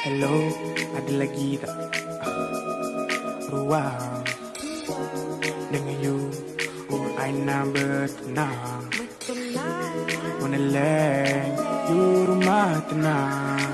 Hello, ada lagi tak? Ruang Dengan you Oh, I nak bertenang Wanna land You rumah tenang